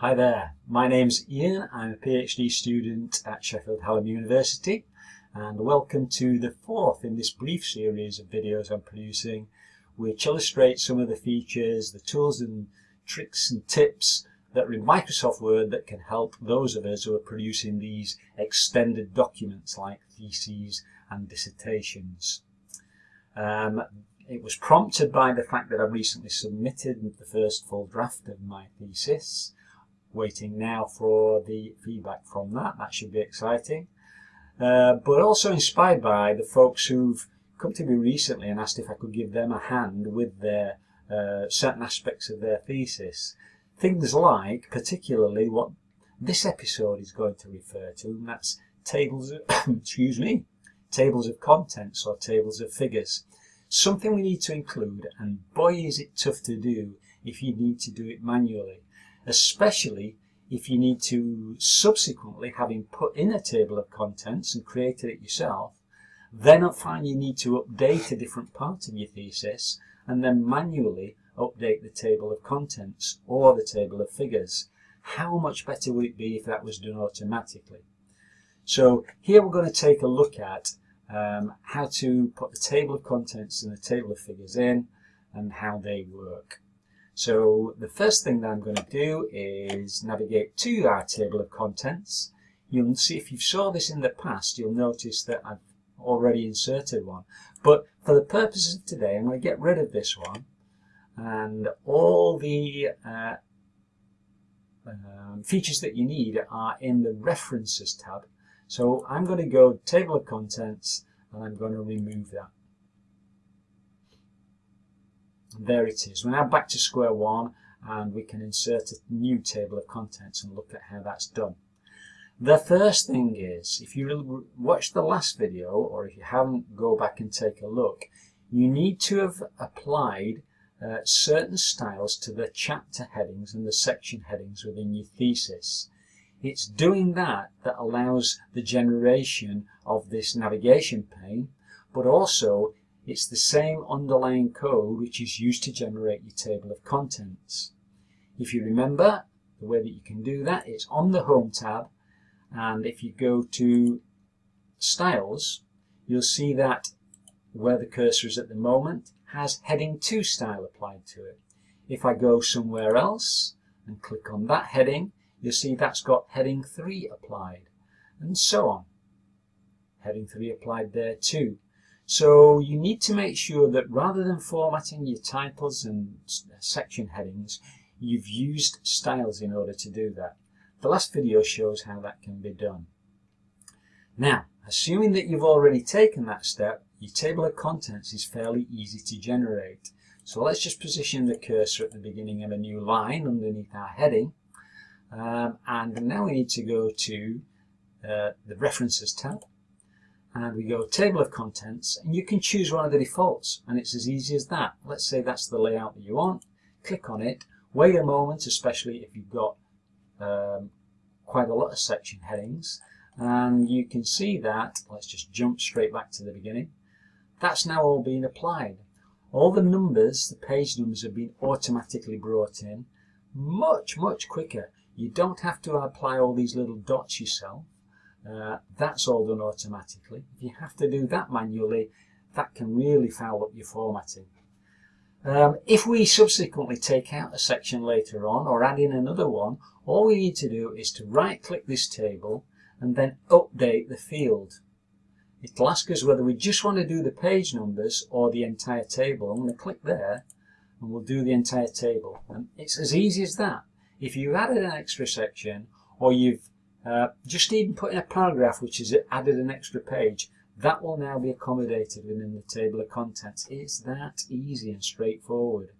Hi there, my name's Ian. I'm a PhD student at Sheffield Hallam University and welcome to the fourth in this brief series of videos I'm producing which illustrate some of the features, the tools and tricks and tips that are in Microsoft Word that can help those of us who are producing these extended documents like theses and dissertations. Um, it was prompted by the fact that I've recently submitted the first full draft of my thesis waiting now for the feedback from that. That should be exciting. Uh, but also inspired by the folks who've come to me recently and asked if I could give them a hand with their uh, certain aspects of their thesis. Things like, particularly, what this episode is going to refer to, and that's tables of, excuse me, tables of contents or tables of figures. Something we need to include, and boy is it tough to do if you need to do it manually especially if you need to subsequently, having put in a table of contents and created it yourself, then I find you need to update a different part of your thesis and then manually update the table of contents or the table of figures. How much better would it be if that was done automatically? So here we're going to take a look at um, how to put the table of contents and the table of figures in and how they work. So the first thing that I'm going to do is navigate to our table of contents. You'll see if you've saw this in the past, you'll notice that I've already inserted one. But for the purposes of today, I'm going to get rid of this one and all the uh, um, features that you need are in the References tab. So I'm going to go Table of Contents and I'm going to remove that there it is. We're now back to square one and we can insert a new table of contents and look at how that's done. The first thing is, if you watch the last video or if you haven't, go back and take a look. You need to have applied uh, certain styles to the chapter headings and the section headings within your thesis. It's doing that that allows the generation of this navigation pane, but also it's the same underlying code which is used to generate your table of contents. If you remember, the way that you can do that, it's on the Home tab, and if you go to Styles, you'll see that where the cursor is at the moment has Heading 2 style applied to it. If I go somewhere else and click on that heading, you'll see that's got Heading 3 applied, and so on. Heading 3 applied there too. So you need to make sure that rather than formatting your titles and section headings, you've used styles in order to do that. The last video shows how that can be done. Now, assuming that you've already taken that step, your table of contents is fairly easy to generate. So let's just position the cursor at the beginning of a new line underneath our heading. Um, and now we need to go to uh, the References tab and we go table of contents and you can choose one of the defaults and it's as easy as that. Let's say that's the layout that you want. Click on it. Wait a moment, especially if you've got um, quite a lot of section headings and you can see that, let's just jump straight back to the beginning, that's now all been applied. All the numbers, the page numbers have been automatically brought in much, much quicker. You don't have to apply all these little dots yourself. Uh, that's all done automatically. If you have to do that manually, that can really foul up your formatting. Um, if we subsequently take out a section later on or add in another one, all we need to do is to right click this table and then update the field. It'll ask us whether we just want to do the page numbers or the entire table. I'm going to click there and we'll do the entire table. And it's as easy as that. If you've added an extra section or you've uh, just even put in a paragraph which has added an extra page, that will now be accommodated within the table of contents. It's that easy and straightforward.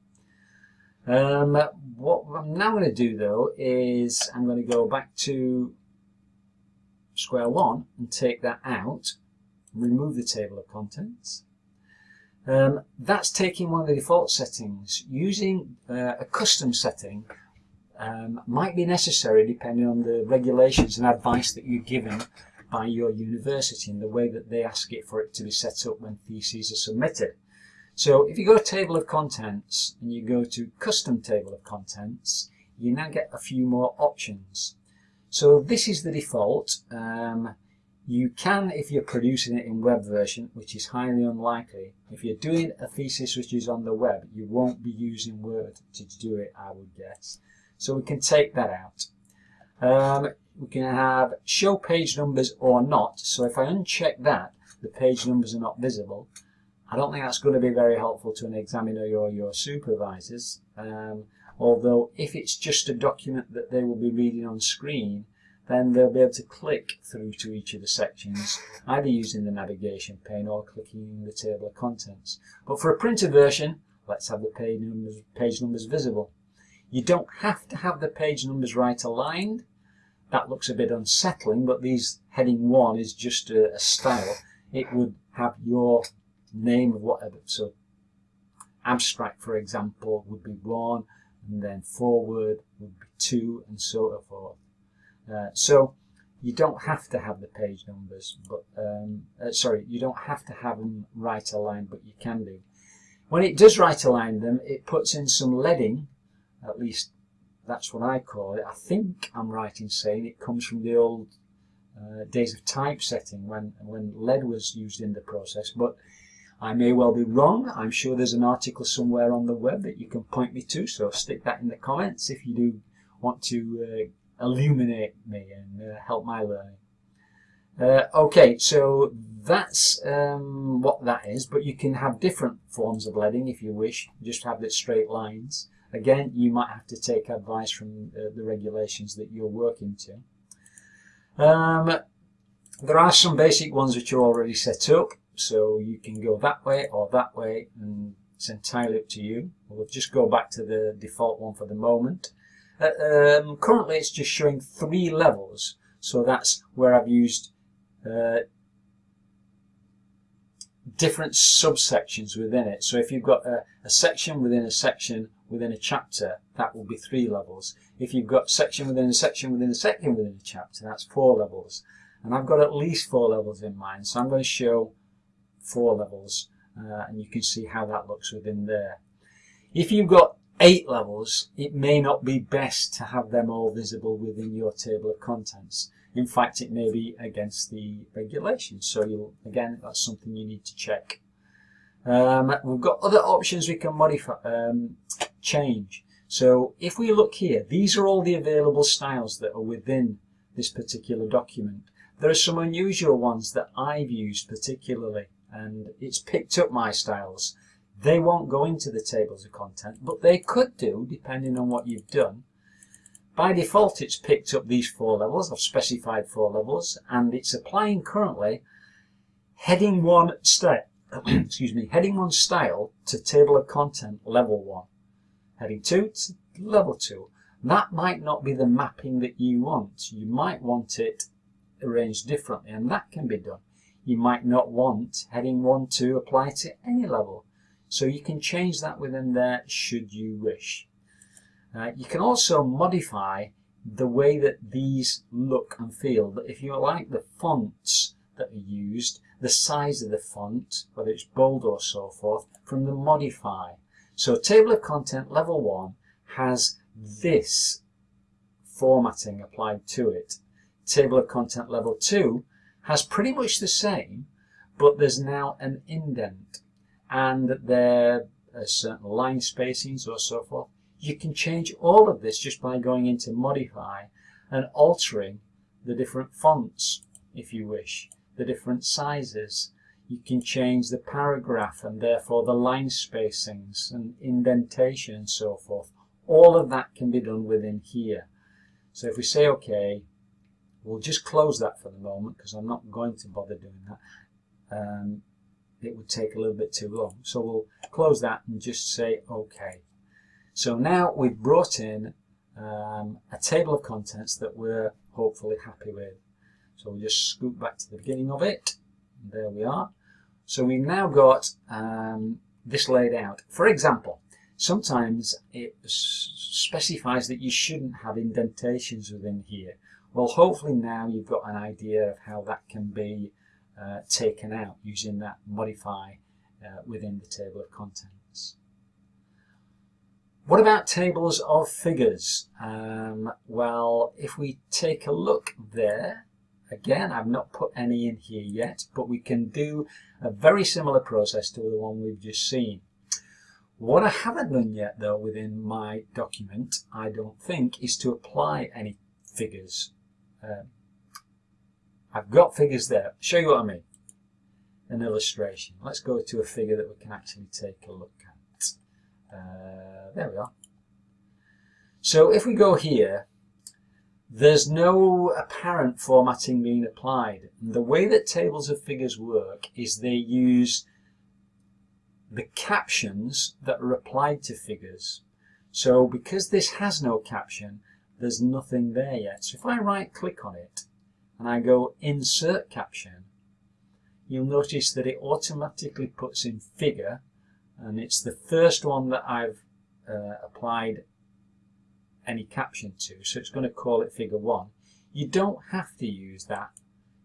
Um, what I'm now going to do though is I'm going to go back to square one and take that out, remove the table of contents. Um, that's taking one of the default settings. Using uh, a custom setting um, might be necessary depending on the regulations and advice that you're given by your university and the way that they ask it for it to be set up when theses are submitted. So if you go to table of contents and you go to custom table of contents, you now get a few more options. So this is the default. Um, you can, if you're producing it in web version, which is highly unlikely, if you're doing a thesis which is on the web, you won't be using Word to do it, I would guess. So we can take that out. Um, we can have show page numbers or not. So if I uncheck that, the page numbers are not visible. I don't think that's going to be very helpful to an examiner or your supervisors. Um, although if it's just a document that they will be reading on screen, then they'll be able to click through to each of the sections, either using the navigation pane or clicking the table of contents. But for a printed version, let's have the page numbers, page numbers visible. You don't have to have the page numbers right aligned. That looks a bit unsettling, but these heading 1 is just a, a style. It would have your name of whatever. So abstract, for example, would be 1, and then foreword would be 2, and so forth. Uh, so you don't have to have the page numbers, but um, uh, sorry, you don't have to have them right aligned, but you can do. When it does right align them, it puts in some leading, at least that's what I call it. I think I'm right in saying it comes from the old uh, days of typesetting when, when lead was used in the process, but I may well be wrong. I'm sure there's an article somewhere on the web that you can point me to, so stick that in the comments if you do want to uh, illuminate me and uh, help my learning. Uh, okay, so that's um, what that is, but you can have different forms of leading if you wish, just have the straight lines. Again, you might have to take advice from uh, the regulations that you're working to. Um, there are some basic ones which are already set up, so you can go that way or that way, and it's entirely up to you. We'll just go back to the default one for the moment. Uh, um, currently it's just showing three levels, so that's where I've used uh, different subsections within it. So if you've got a, a, section within a section within a chapter, that will be three levels. If you've got section within a section within a section within a chapter, that's four levels. And I've got at least four levels in mind, so I'm going to show four levels, uh, and you can see how that looks within there. If you've got eight levels, it may not be best to have them all visible within your table of contents. In fact, it may be against the regulations. So you'll, again, that's something you need to check. Um, we've got other options we can modify, um, change. So if we look here, these are all the available styles that are within this particular document. There are some unusual ones that I've used particularly, and it's picked up my styles. They won't go into the tables of content, but they could do, depending on what you've done. By default, it's picked up these four levels. I've specified four levels, and it's applying currently heading one style, excuse me, heading one style to table of content level one. Heading two to level two. That might not be the mapping that you want. You might want it arranged differently, and that can be done. You might not want heading one to apply to any level. So you can change that within there should you wish. Uh, you can also modify the way that these look and feel. But if you like the fonts that are used, the size of the font, whether it's bold or so forth, from the modify. So table of content level 1 has this formatting applied to it. Table of content level 2 has pretty much the same, but there's now an indent and there are certain line spacings or so forth. You can change all of this just by going into modify and altering the different fonts if you wish, the different sizes. You can change the paragraph and therefore the line spacings and indentation and so forth. All of that can be done within here. So if we say OK, we'll just close that for the moment because I'm not going to bother doing that. Um, it would take a little bit too long. So we'll close that and just say OK. So now we've brought in um, a table of contents that we're hopefully happy with. So we'll just scoot back to the beginning of it. There we are. So we've now got um, this laid out. For example, sometimes it specifies that you shouldn't have indentations within here. Well, hopefully now you've got an idea of how that can be uh, taken out using that modify uh, within the table of contents. What about tables of figures? Um, well, if we take a look there, again, I've not put any in here yet, but we can do a very similar process to the one we've just seen. What I haven't done yet, though, within my document, I don't think, is to apply any figures. Um, I've got figures there. Show you what I mean. An illustration. Let's go to a figure that we can actually take a look at. Uh, there we are. So if we go here, there's no apparent formatting being applied. The way that tables of figures work is they use the captions that are applied to figures. So because this has no caption, there's nothing there yet. So if I right click on it and I go insert caption, you'll notice that it automatically puts in figure and it's the first one that I've uh, applied any caption to so it's going to call it figure 1 you don't have to use that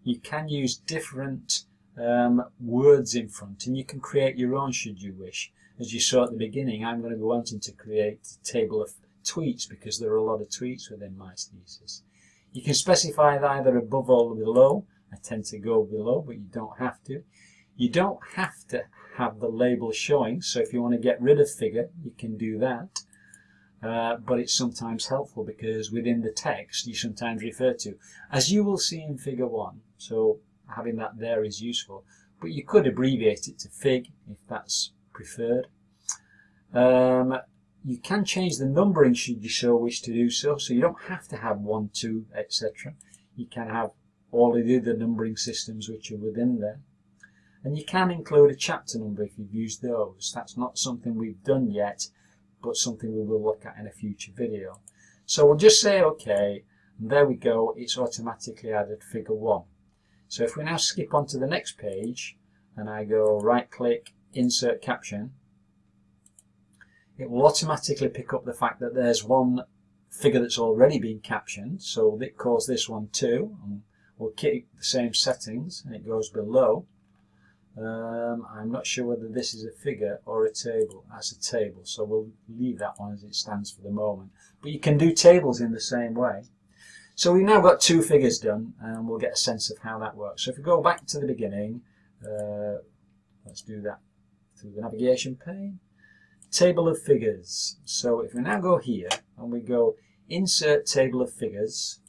you can use different um, words in front and you can create your own should you wish as you saw at the beginning I'm going to be wanting to create a table of tweets because there are a lot of tweets within my thesis you can specify it either above or below. I tend to go below, but you don't have to. You don't have to have the label showing, so if you want to get rid of figure, you can do that. Uh, but it's sometimes helpful because within the text you sometimes refer to, as you will see in figure 1, so having that there is useful. But you could abbreviate it to fig if that's preferred. Um, you can change the numbering should you so wish to do so. So you don't have to have 1, 2, etc. You can have all of the other numbering systems which are within there. And you can include a chapter number if you've used those. That's not something we've done yet, but something we will look at in a future video. So we'll just say OK, and there we go, it's automatically added figure 1. So if we now skip on to the next page, and I go right click, insert caption, it will automatically pick up the fact that there's one figure that's already been captioned so it calls this one 2 and we'll keep the same settings and it goes below um, I'm not sure whether this is a figure or a table that's a table so we'll leave that one as it stands for the moment. But you can do tables in the same way. So we've now got two figures done and we'll get a sense of how that works. So if we go back to the beginning uh, let's do that through the navigation pane. Table of figures. So if we now go here and we go insert table of figures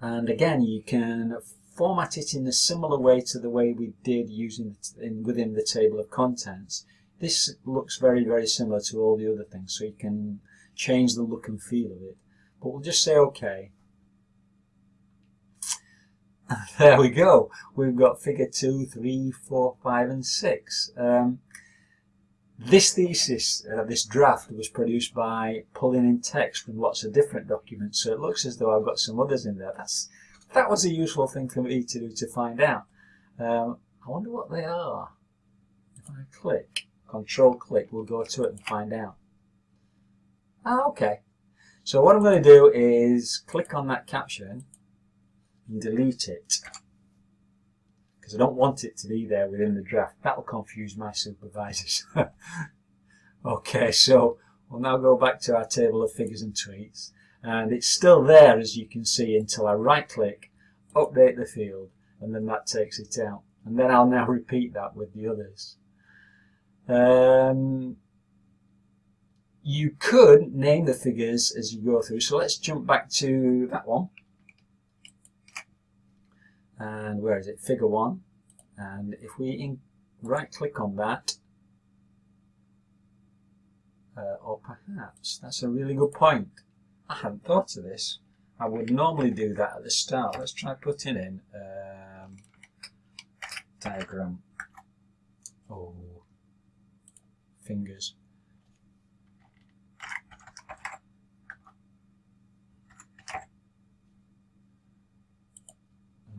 and again you can format it in a similar way to the way we did using in, within the table of contents. This looks very very similar to all the other things so you can change the look and feel of it. But we'll just say OK. there we go. We've got figure 2, 3, 4, 5 and 6. Um, this thesis, uh, this draft, was produced by pulling in text from lots of different documents, so it looks as though I've got some others in there. That's That was a useful thing for me to do to find out. Um, I wonder what they are. If I click, control click, we'll go to it and find out. Ah, okay. So what I'm going to do is click on that caption and delete it because I don't want it to be there within the draft. That'll confuse my supervisors. okay, so we'll now go back to our table of figures and tweets. And it's still there, as you can see, until I right-click, update the field, and then that takes it out. And then I'll now repeat that with the others. Um, you could name the figures as you go through. So let's jump back to that one and where is it figure 1 and if we right click on that uh, or perhaps that's a really good point I hadn't thought of this I would normally do that at the start let's try putting in um, diagram oh fingers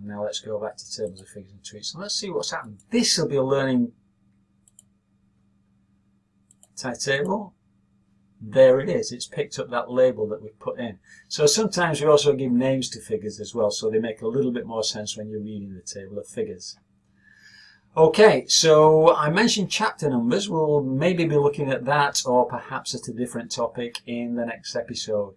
Now let's go back to tables of figures and tweets. And let's see what's happened. This will be a learning table. There it is. It's picked up that label that we've put in. So sometimes we also give names to figures as well, so they make a little bit more sense when you're reading the table of figures. Okay, so I mentioned chapter numbers. We'll maybe be looking at that or perhaps at a different topic in the next episode.